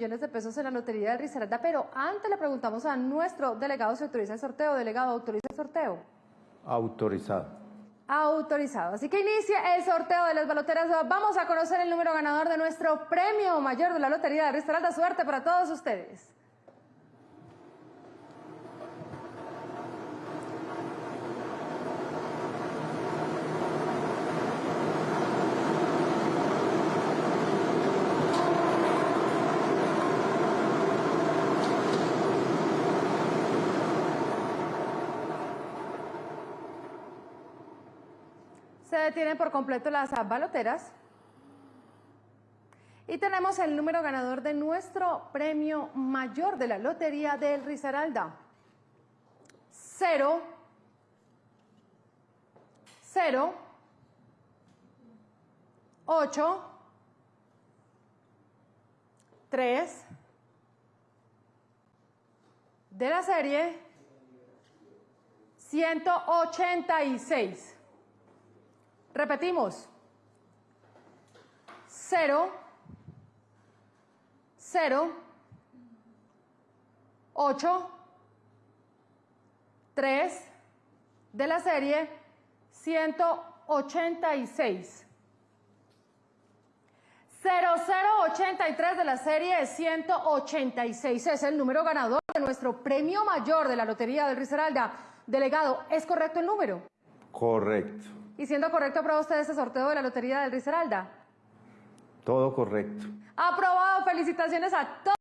millones de pesos en la lotería de Risaralda, pero antes le preguntamos a nuestro delegado si autoriza el sorteo. Delegado, ¿autoriza el sorteo? Autorizado. Autorizado. Así que inicia el sorteo de las baloteras. Vamos a conocer el número ganador de nuestro premio mayor de la lotería de Risaralda. Suerte para todos ustedes. Se detienen por completo las baloteras. Y tenemos el número ganador de nuestro premio mayor de la Lotería del Risaralda. 0, 0, 8, 3, de la serie 186. Repetimos. 0, 0, 8, 3 de la serie 186. 0083 de la serie 186 es el número ganador de nuestro premio mayor de la Lotería del Risaralda. Delegado, ¿es correcto el número? Correcto. Y siendo correcto, ¿aprueba usted este sorteo de la Lotería del Risaralda? Todo correcto. Aprobado. Felicitaciones a todos.